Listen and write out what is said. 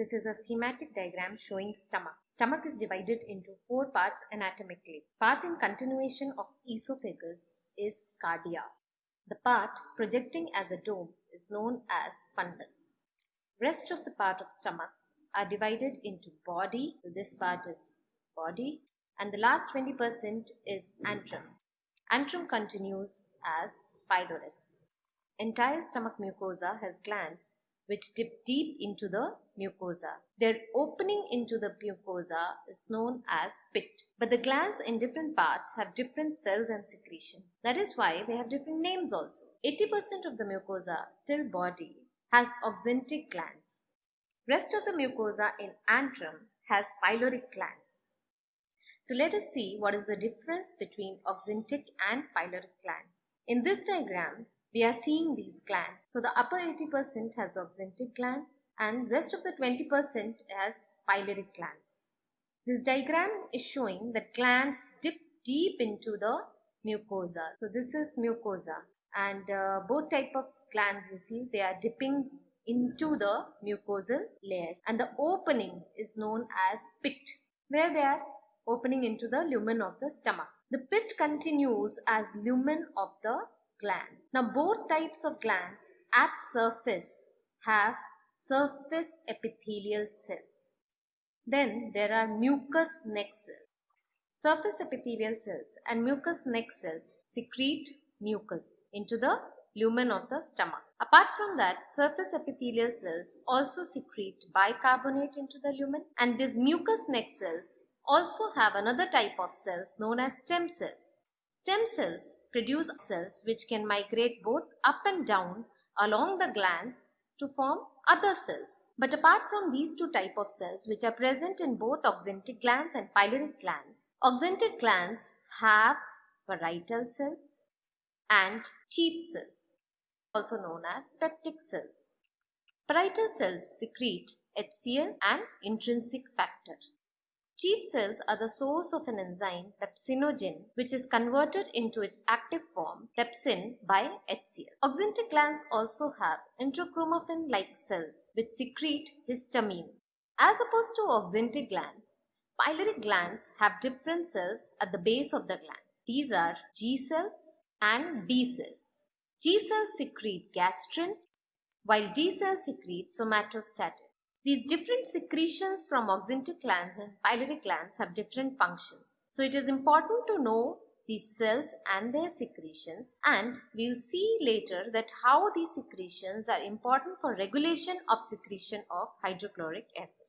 This is a schematic diagram showing stomach. Stomach is divided into four parts anatomically. Part in continuation of esophagus is cardia. The part projecting as a dome is known as fundus. Rest of the part of stomachs are divided into body. This part is body and the last 20% is antrum. Antrum continues as pylorus. Entire stomach mucosa has glands which dip deep into the mucosa. Their opening into the mucosa is known as pit. But the glands in different parts have different cells and secretion. That is why they have different names also. 80% of the mucosa till body has oxyntic glands. Rest of the mucosa in antrum has pyloric glands. So let us see what is the difference between oxyntic and pyloric glands. In this diagram, we are seeing these glands. So the upper 80% has oxyntic glands and rest of the 20% has pyloric glands. This diagram is showing that glands dip deep into the mucosa. So this is mucosa and uh, both type of glands you see they are dipping into the mucosal layer and the opening is known as pit where they are opening into the lumen of the stomach. The pit continues as lumen of the gland. Now both types of glands at surface have surface epithelial cells. Then there are mucous neck cells. Surface epithelial cells and mucous neck cells secrete mucus into the lumen of the stomach. Apart from that, surface epithelial cells also secrete bicarbonate into the lumen and these mucous neck cells also have another type of cells known as stem cells. Stem cells produce cells which can migrate both up and down along the glands to form other cells. But apart from these two type of cells which are present in both oxyntic glands and pyloric glands, oxyntic glands have parietal cells and chief cells also known as peptic cells. Parietal cells secrete HCl and intrinsic factor. Chief cells are the source of an enzyme pepsinogen which is converted into its active form pepsin by HCl. Oxyntic glands also have enterochromaffin-like cells which secrete histamine. As opposed to oxyntic glands, pyloric glands have different cells at the base of the glands. These are G cells and D cells. G cells secrete gastrin while D cells secrete somatostatin. These different secretions from oxyntic glands and pyloric glands have different functions. So it is important to know these cells and their secretions and we'll see later that how these secretions are important for regulation of secretion of hydrochloric acid.